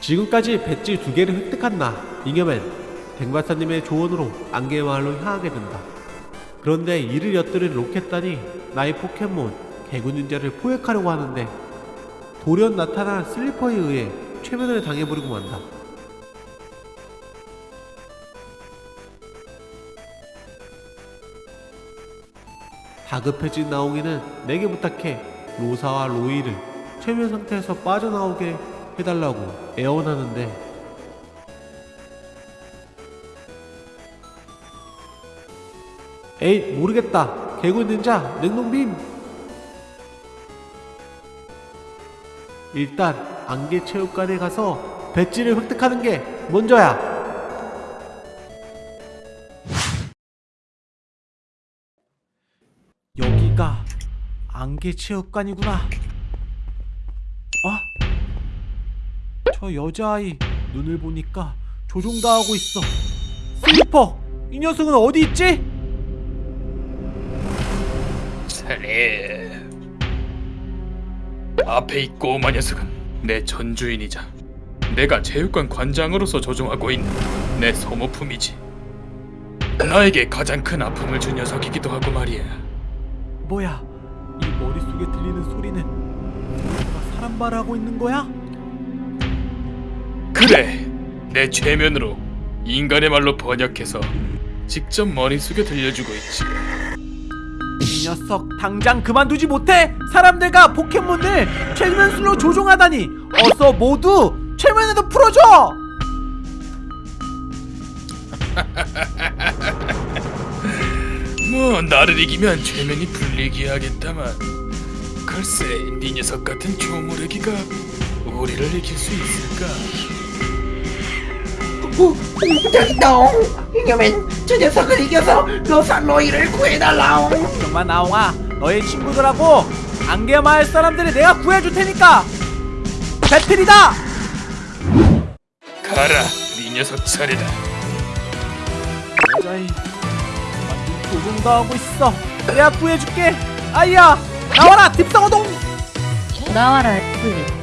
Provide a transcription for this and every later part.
지금까지 배지 두 개를 획득한 나 잉여맨 댕박사님의 조언으로 안개 마을로 향하게 된다. 그런데 이를 엿들은 로켓단이 나의 포켓몬 개구 닌자를 포획하려고 하는데 돌연 나타난 슬리퍼에 의해 최면을 당해버리고 만다. 다급해진 나옹이는 내게 부탁해 로사와 로이를 최면 상태에서 빠져나오게 해달라고 애원하는데 에이 모르겠다. 개구 닌자 냉동빔. 일단 안개 체육관에 가서 배지를 획득하는 게 먼저야. 여기가 안개 체육관이구나. 아? 저 여자아이 눈을 보니까 조종당하고 있어 슬리퍼 이 녀석은 어디 있지? 살해. 앞에 이 꼬마 녀석은 내 전주인이자 내가 체육관 관장으로서 조종하고 있는 내 소모품이지. 나에게 가장 큰 아픔을 준 녀석이기도 하고 말이야. 뭐야 이 머릿속에 들리는 소리는 누가 사람 말하고 있는 거야? 그래, 내 최면으로 인간의 말로 번역해서 직접 머릿속에 들려주고 있지. 이 녀석 당장 그만두지 못해 사람들과 포켓몬을 최면술로 조종하다니 어서 모두 최면에도 풀어줘 뭐 나를 이기면 최면이 풀리기 하겠다만 글쎄 네 녀석 같은 조무래기가 우리를 이길 수 있을까? 오, 저기다 이겨맨 저 녀석을 이겨서 로살로이를 구해달라옹. 그만 나옹아. 너의 친구들하고 안개마을 사람들을 내가 구해줄 테니까 배틀이다! 가라 네 녀석 차례다 여자이 완전 조종당하고 있어. 내가 구해줄게. 아이야 나와라 딥상어동! 나와라 애플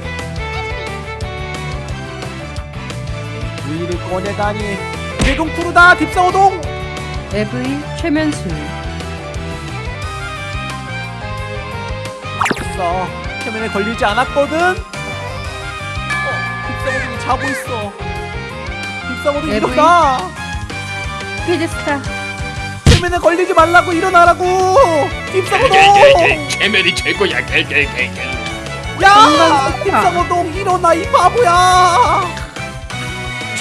우이를 꺼내다니. 대동쿠르다 딥상어동! EV 최면술 없어. 최면에 걸리지 않았거든? 어, 딥상어동이 자고 있어. 에브이. 일어나! 피드스타. 최면에 걸리지 말라고 일어나라고! 딥상어동! 최면이 최고야. 겔겔겔겔. 야! 딥상어동 일어나 이 바보야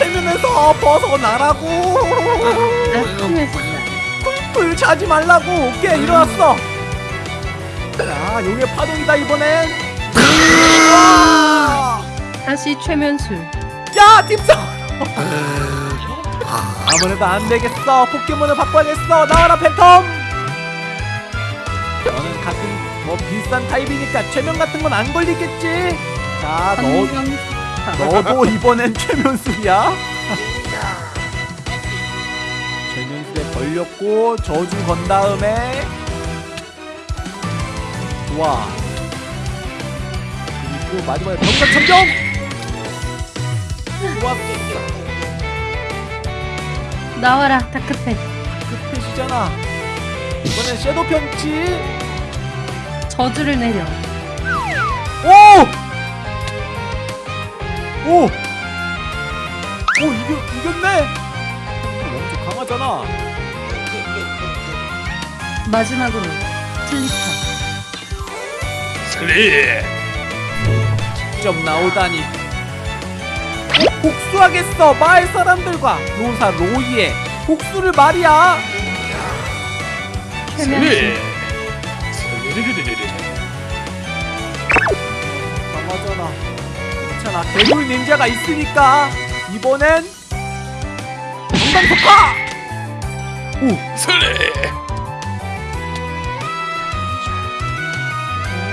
최면에서 벗어나라고. 불 자지 말라고. 오케이 일어났어. 자 용의 파동이다 이번엔. 와! 다시 최면술. 야 딥상 아무래도 안 되겠어. 포켓몬을 바꿔야겠어. 나와라 팬텀! 너는 같은 뭐 비싼 타입이니까 최면 같은 건 안 걸리겠지? 자너 너도 이번엔 최면술이야? 최면술에 걸렸고 저주 건 다음에 좋아. 그리고 마지막에 병력 참경! 좋았어. 나와라 다크펜 끝이잖아. 이번엔 섀도우 편치 저주를 내려. 오! 오! 오 이겨, 이겼네! 엄청 강하잖아. 마지막으로 슬리퍼. 슬리 직접 나오다니. 꼭 복수하겠어 마을 사람들과. 로사 로이의 복수를 말이야. 슬리 슬리 괜찮아. 개굴 닌자가 있으니까 이번엔 정당폭파 오! 슬리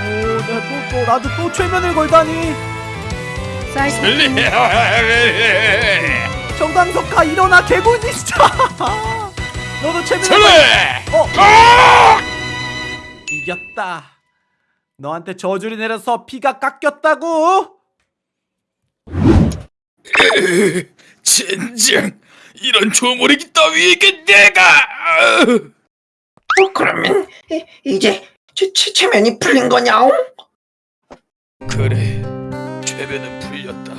오, 내가 또, 또, 나도 또 최면을 걸다니. 슬리 정당석화 일어나 개굴 닌자 너도 최면을 슬리 걸. 어? 아! 이겼다. 너한테 저주를 내려서 피가 깎였다고 으, 젠장 이런 조모리기 따위에게 내가! 아! 어, 그러면 이- 이제 체, 체, 체면이 풀린 거냐옹? 그래 최면은 풀렸다.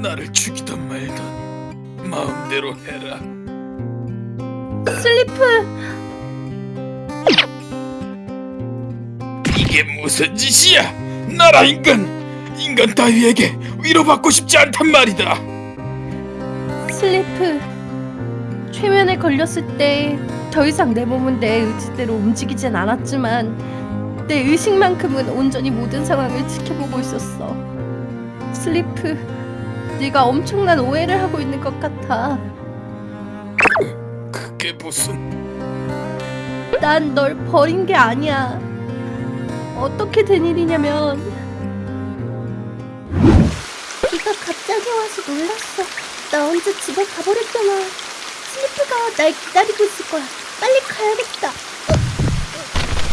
나를 죽이던 말던 마음대로 해라. 슬리프! 이게 무슨 짓이야? 나라 인간 인간 따위에게 위로받고 싶지 않단 말이다. 슬리프 최면에 걸렸을 때 더 이상 내 몸은 내 의지대로 움직이진 않았지만 내 의식만큼은 온전히 모든 상황을 지켜보고 있었어. 슬리프 네가 엄청난 오해를 하고 있는 것 같아. 그게 무슨? 난 널 버린 게 아니야. 어떻게 된 일이냐면 비가 갑자기 와서 놀랐어 나 혼자 집에 가버렸잖아 슬리프가 날 기다리고 있을 거야 빨리 가야겠다 어?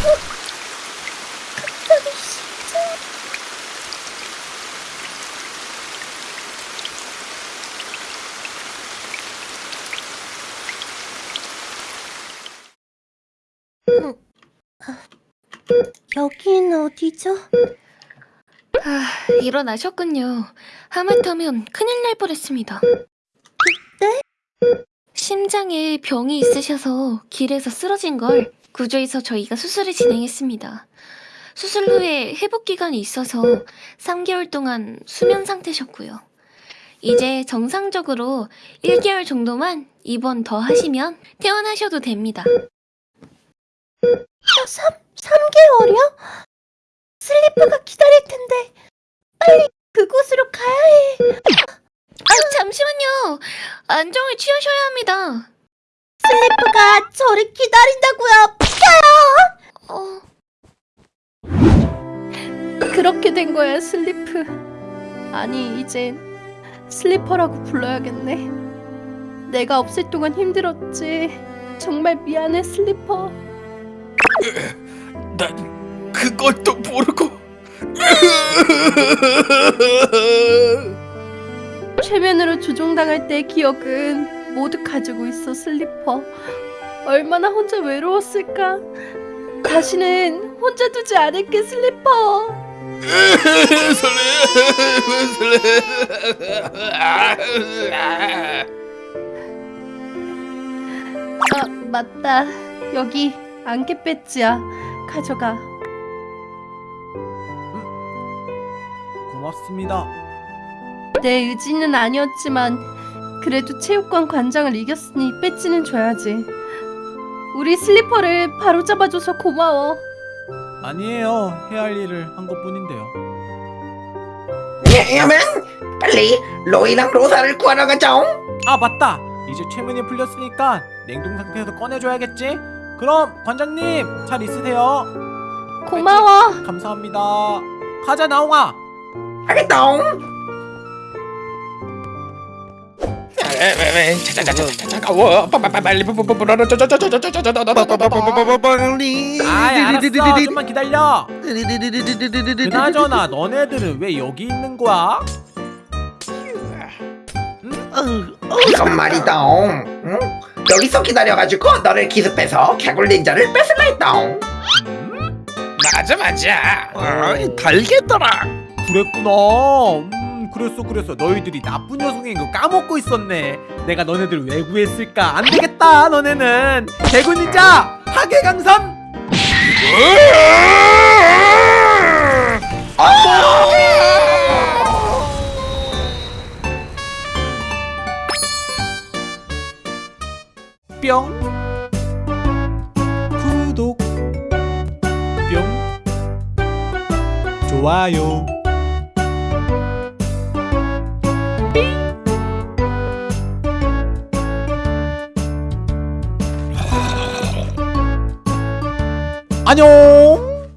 어? 어? 갑자기 심장 여긴 어디죠? 아, 일어나셨군요. 하마터면 큰일 날 뻔했습니다. 네? 심장에 병이 있으셔서 길에서 쓰러진 걸 구조해서 저희가 수술을 진행했습니다. 수술 후에 회복 기간이 있어서 3개월 동안 수면 상태셨고요. 이제 정상적으로 1개월 정도만 입원 더 하시면 퇴원하셔도 됩니다. 3, 3개월이요? 슬리프가 기다릴 텐데 빨리 그곳으로 가야 해 아, 잠시만요. 안정을 취하셔야 합니다. 슬리프가 저를 기다린다고요. 어... 그렇게 된 거야 슬리프. 아니 이젠 슬리퍼라고 불러야겠네. 내가 없을 동안 힘들었지. 정말 미안해 슬리퍼. 난 그것도 모르고 최면으로 조종당할 때의 기억은 모두 가지고 있어 슬리퍼. 얼마나 혼자 외로웠을까? 다시는 혼자 두지 않을게 슬리퍼. 설레 아 맞다. 여기 안개 배지야. 가져가. 고맙습니다. 내 의지는 아니었지만 그래도 체육관 관장을 이겼으니 배지는 줘야지 우리 슬리퍼를 바로 잡아줘서 고마워 아니에요. 해야 할 일을 한 것뿐인데요. 왜냐면 빨리 로이랑 로사를 구하러 가자옹. 아 맞다. 이제 최면이 풀렸으니까 냉동 상태에서 꺼내줘야겠지. 그럼 관장님 잘 있으세요. 고마워 감사합니다. 가자 나옹아. 알겠다 옹. 차가워 빨리 아 알았어. 좀만 기다려. 그나저나 너네들은 왜 여기 있는 거야? 이건 말이다옹. 응? 여기서 기다려가지고 너를 기습해서 개굴 닌자를 뺏을라 했다옹. 맞아 맞아 달겠더라. 그랬구나. 음, 그랬어, 그랬어. 너희들이 나쁜 녀석인 거 까먹고 있었네. 내가 너네들 왜 구했을까? 안 되겠다, 너네는. 닌자 하계강삼. 뿅. 구독. 뿅. 좋아요. 안녕.